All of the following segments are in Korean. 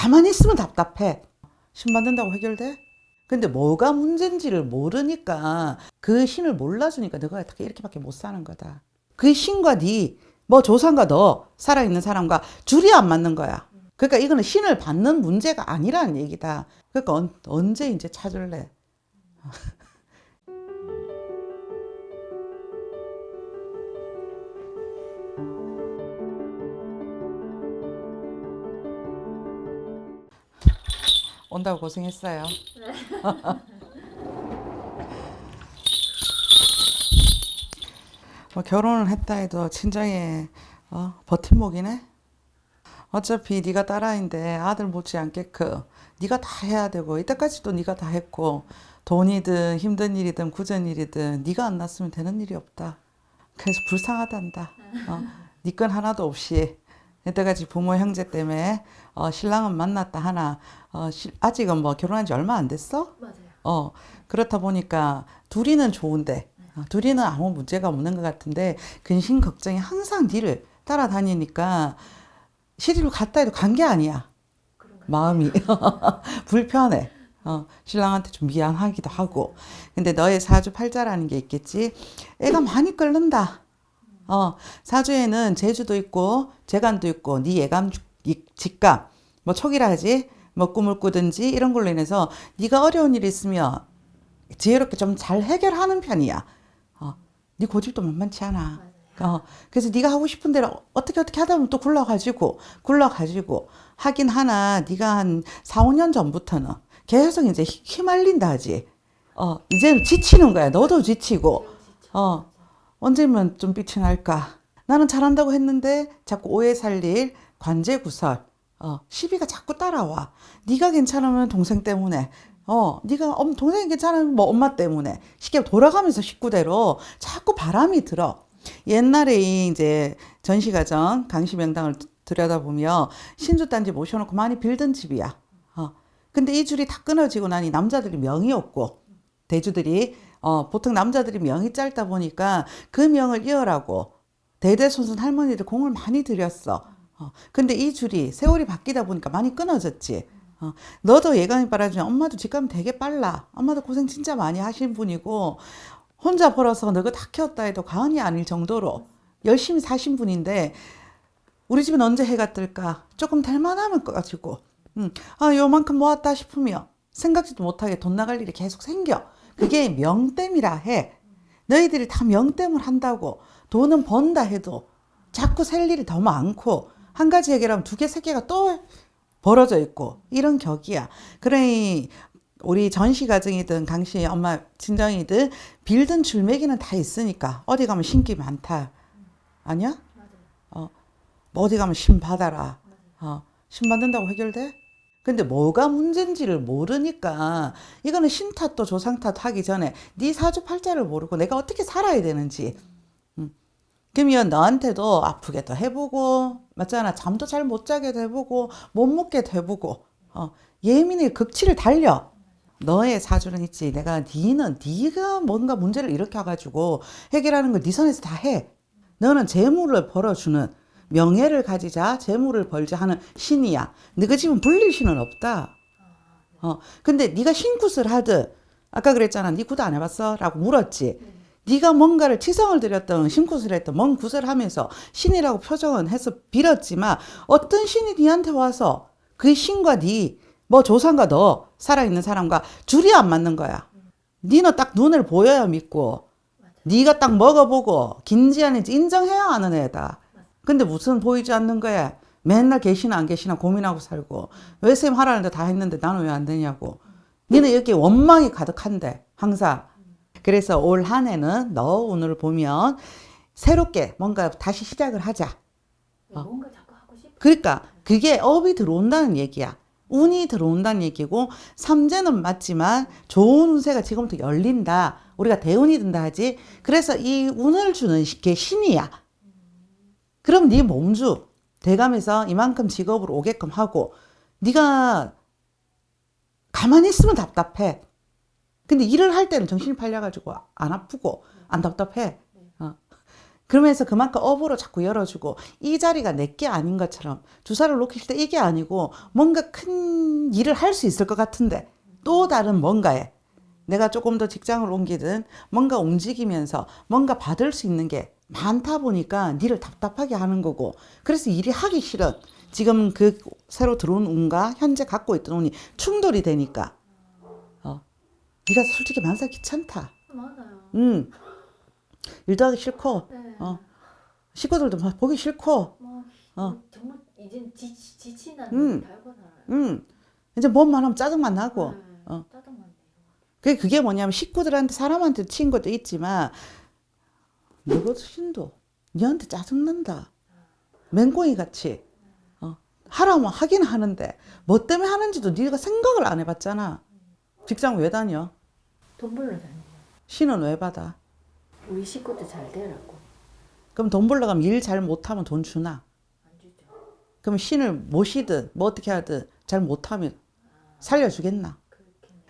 가만히 있으면 답답해. 신 받는다고 해결돼? 근데 뭐가 문제인지를 모르니까 그 신을 몰라주니까 너가 이렇게밖에 못 사는 거다. 그 신과 네, 뭐 조상과 너, 살아있는 사람과 줄이 안 맞는 거야. 그러니까 이거는 신을 받는 문제가 아니라는 얘기다. 그러니까 언, 언제 이제 찾을래? 온다고 고생했어요. 뭐 결혼을 했다 해도 친정에 어, 버팀목이네. 어차피 네가 딸아인데 아들 못지않게끔 네가 다 해야 되고 이때까지도 네가 다 했고 돈이든 힘든 일이든 굳은 일이든 네가 안 났으면 되는 일이 없다. 그래서 불쌍하단다. 어, 네건 하나도 없이 이때까지 부모 형제 때문에 어, 신랑은 만났다 하나 어, 시- 아직은 뭐 결혼한 지 얼마 안 됐어? 맞아요. 어, 그렇다 보니까 둘이는 좋은데, 어, 둘이는 아무 문제가 없는 것 같은데, 근심 걱정이 항상 니를 따라다니니까, 시집을 갔다 해도 간 게 아니야. 마음이. 불편해. 어, 신랑한테 좀 미안하기도 하고. 근데 너의 사주 팔자라는 게 있겠지. 애가 많이 끓는다. 어, 사주에는 제주도 있고, 재간도 있고, 네 예감, 직감, 뭐 촉이라 하지, 뭐 꿈을 꾸든지 이런 걸로 인해서 네가 어려운 일이 있으면 지혜롭게 좀 잘 해결하는 편이야. 어, 네 고집도 만만치 않아. 어, 그래서 네가 하고 싶은 대로 어떻게 어떻게 하다 보면 또 굴러가지고 굴러가지고 하긴 하나 네가 한 4, 5년 전부터는 계속 이제 휘- 휘말린다 하지. 어, 이제는 지치는 거야. 너도 지치고. 어, 언제면 좀 빛이 날까? 나는 잘한다고 했는데 자꾸 오해 살릴 관제 구설. 어, 시비가 자꾸 따라와. 네가 괜찮으면 동생 때문에. 어, 네가 엄 동생이 괜찮으면 뭐 엄마 때문에. 쉽게 돌아가면서 식구대로 자꾸 바람이 들어. 옛날에 이 이제 전시가정 강시명당을 들여다보면 신주단지 모셔놓고 많이 빌던 집이야. 어. 근데 이 줄이 다 끊어지고 나니 남자들이 명이 없고 대주들이 어, 보통 남자들이 명이 짧다 보니까 그 명을 이어라고 대대손손 할머니들 공을 많이 들였어. 어, 근데 이 줄이 세월이 바뀌다 보니까 많이 끊어졌지. 어, 너도 예감이 빨라지면 엄마도 직감이 되게 빨라. 엄마도 고생 진짜 많이 하신 분이고 혼자 벌어서 너가 다 키웠다 해도 과언이 아닐 정도로 열심히 사신 분인데 우리 집은 언제 해가 뜰까? 조금 될 만하면 가지고 음, 아 요만큼 모았다 싶으면 생각지도 못하게 돈 나갈 일이 계속 생겨. 그게 명땜이라 해. 너희들이 다 명땜을 한다고 돈은 번다 해도 자꾸 셀 일이 더 많고 한 가지 해결하면 두 개, 세 개가 또 벌어져 있고 이런 격이야. 그러니 우리 전시 가정이든 강씨 엄마 친정이든 빌든 줄매기는 다 있으니까 어디 가면 신기 많다. 아니야? 어, 뭐 어디 가면 신 받아라. 어, 신 받는다고 해결돼? 근데 뭐가 문제인지를 모르니까 이거는 신 탓도 조상 탓 하기 전에 네 사주 팔자를 모르고 내가 어떻게 살아야 되는지. 음. 그러면 너한테도 아프게도 해보고 맞잖아. 잠도 잘 못 자게도 해보고 못 먹게도 해보고 어, 예민의 극치를 달려. 너의 사주는 있지. 내가 니는 네가 뭔가 문제를 일으켜가지고 해결하는 걸네 선에서 다 해. 너는 재물을 벌어주는 명예를 가지자 재물을 벌자 하는 신이야. 너가 집은 불릴 신은 없다. 어, 근데 네가 신굿을 하듯 아까 그랬잖아. 네굿안 해봤어? 라고 물었지. 네가 뭔가를 치성을 드렸던 신굿을 했던 뭔 굿을 하면서 신이라고 표정은 해서 빌었지만 어떤 신이 네한테 와서 그 신과 네 뭐 조상과 너 살아있는 사람과 줄이 안 맞는 거야. 니는 딱 눈을 보여야 믿고 네가 딱 먹어보고 긴지 아닌지 인정해야 하는 애다 근데 무슨 보이지 않는 거야 맨날 계시나 안 계시나 고민하고 살고 왜 쌤 하라는데 다 했는데 나는 왜 안 되냐고 니는 여기 원망이 가득한데 항상 그래서 올 한 해는 너 오늘 보면 새롭게 뭔가 다시 시작을 하자 네, 뭔가 자꾸 하고 싶어. 그러니까 그게 업이 들어온다는 얘기야. 운이 들어온다는 얘기고 삼재는 맞지만 좋은 운세가 지금부터 열린다. 우리가 대운이 든다 하지. 그래서 이 운을 주는 시- 게 신이야. 그럼 네 몸주 대감에서 이만큼 직업으로 오게끔 하고 네가 가만히 있으면 답답해. 근데 일을 할 때는 정신이 팔려가지고 안 아프고 안 답답해. 어. 그러면서 그만큼 업으로 자꾸 열어주고 이 자리가 내게 아닌 것처럼 주사를 놓길 때 이게 아니고 뭔가 큰 일을 할 수 있을 것 같은데 또 다른 뭔가에 내가 조금 더 직장을 옮기든 뭔가 움직이면서 뭔가 받을 수 있는 게 많다 보니까 니를 답답하게 하는 거고 그래서 일이 하기 싫은 지금 그 새로 들어온 운과 현재 갖고 있던 운이 충돌이 되니까 어 네가 솔직히 만사 귀찮다 맞아요. 음 일도 하기 싫고 네. 어 식구들도 막 보기 싫고 뭐 어. 정말 이젠 지, 지친다는 음. 걸 달고 살아요. 음 이제 뭔만 하면 짜증만 나고 네. 어. 짜증만. 그게 그게 뭐냐면 식구들한테 사람한테 친 것도 있지만 너도 신도 니한테 짜증난다 맹꽁이 같이 어, 하라면 하긴 하는데 뭐 때문에 하는지도 네가 생각을 안 해봤잖아 직장 왜 다녀 돈 벌러 다니요. 신은 왜 받아 우리 식구도 잘 되라고 그럼 돈 벌러 가면 일 잘 못하면 돈 주나 안 주죠. 그럼 신을 모시든 뭐 어떻게 하든 잘 못하면 살려주겠나.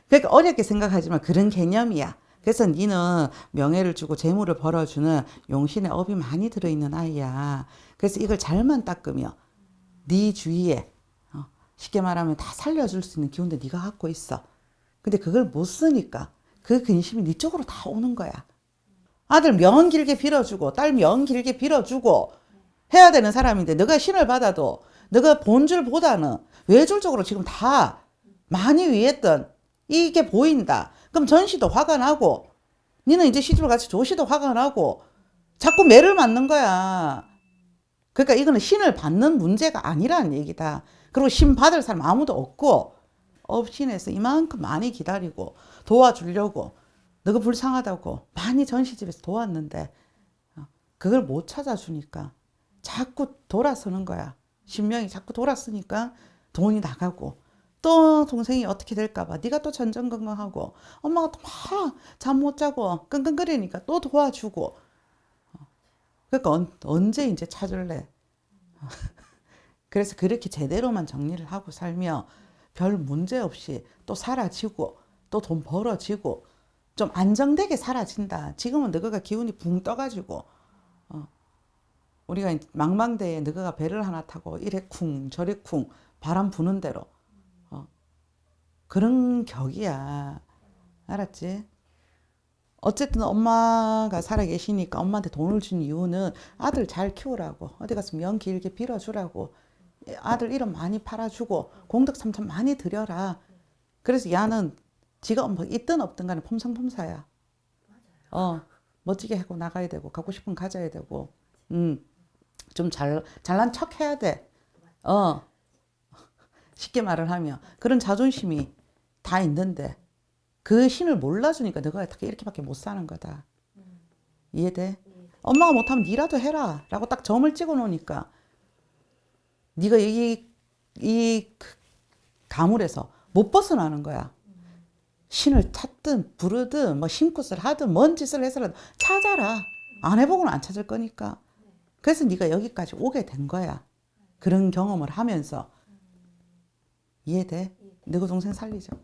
그러니까 어렵게 생각하지만 그런 개념이야. 그래서 니는 명예를 주고 재물을 벌어주는 용신의 업이 많이 들어있는 아이야. 그래서 이걸 잘만 닦으면 네 주위에 어, 쉽게 말하면 다 살려줄 수 있는 기운도 네가 갖고 있어. 근데 그걸 못 쓰니까 그 근심이 네 쪽으로 다 오는 거야. 아들 명 길게 빌어주고 딸 명 길게 빌어주고 해야 되는 사람인데 너가 신을 받아도 너가 본줄보다는 외줄적으로 지금 다 많이 위했던 이게 보인다. 그럼 전시도 화가 나고 니는 이제 시집을 같이 조시도 화가 나고 자꾸 매를 맞는 거야. 그러니까 이거는 신을 받는 문제가 아니라는 얘기다. 그리고 신 받을 사람 아무도 없고 업신에서 이만큼 많이 기다리고 도와주려고 너가 불쌍하다고 많이 전시집에서 도왔는데 어, 그걸 못 찾아주니까 자꾸 돌아서는 거야. 신명이 자꾸 돌았으니까 돈이 나가고 또 동생이 어떻게 될까봐 네가 또 전전긍긍하고 엄마가 또 막 잠 못 자고 끙끙거리니까 또 도와주고. 어, 그러니까 언, 언제 이제 찾을래? 그래서 그렇게 제대로만 정리를 하고 살면 별 문제 없이 또 사라지고 또 돈 벌어지고 좀 안정되게 사라진다. 지금은 너가 기운이 붕 떠가지고 어, 우리가 망망대에 너가 배를 하나 타고 이래 쿵 저래 쿵 바람 부는 대로 어, 그런 격이야. 알았지? 어쨌든 엄마가 살아 계시니까 엄마한테 돈을 준 이유는 아들 잘 키우라고. 어디 가서 명 길게 빌어주라고. 아들 이름 많이 팔아주고 공덕 삼천 많이 드려라. 그래서 야는 지가 뭐 있든 없든 간에 폼상폼사야. 어 멋지게 하고 나가야 되고 갖고 싶은 거 가져야 되고. 음좀 잘 잘난 척 해야 돼어 쉽게 말을 하면. 그런 자존심이 다 있는데 그 신을 몰라주니까 너가 이렇게밖에 못 사는 거다. 이해돼? 엄마가 못하면 니라도 해라 라고 딱 점을 찍어 놓으니까 네가 이, 이그 가물에서 못 벗어나는 거야. 신을 찾든 부르든 뭐 심굿을 하든 뭔 짓을 해서라도 찾아라. 안 해보고는 안 찾을 거니까. 그래서 네가 여기까지 오게 된 거야. 그런 경험을 하면서 이해돼? 너그 동생 살리자고.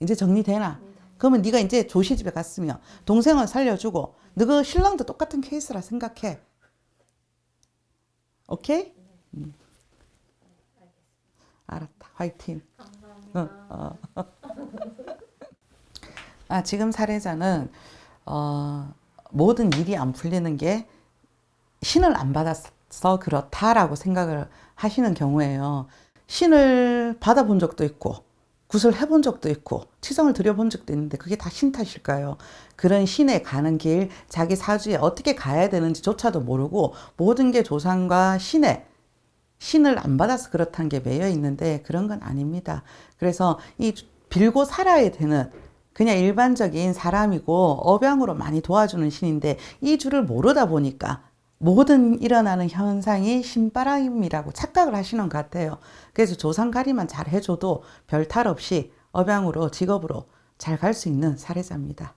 이제 정리되나? 그러면 네가 이제 조시 집에 갔으면 동생은 살려주고 너그 신랑도 똑같은 케이스라 생각해. 오케이? 음. 알았다. 화이팅. 감사합니다. 아, 지금 사례자는 어, 모든 일이 안 풀리는 게 신을 안 받아서 그렇다라고 생각을 하시는 경우에요. 신을 받아본 적도 있고 굿을 해본 적도 있고 치성을 드려본 적도 있는데 그게 다 신 탓일까요? 그런 신에 가는 길 자기 사주에 어떻게 가야 되는지조차도 모르고 모든 게 조상과 신에 신을 안 받아서 그렇다는 게 매여 있는데 그런 건 아닙니다. 그래서 이 빌고 살아야 되는 그냥 일반적인 사람이고 업양으로 많이 도와주는 신인데 이 줄을 모르다 보니까 모든 일어나는 현상이 신바람이라고 착각을 하시는 것 같아요. 그래서 조상가리만 잘 해줘도 별 탈 없이 업양으로 직업으로 잘 갈 수 있는 사례자입니다.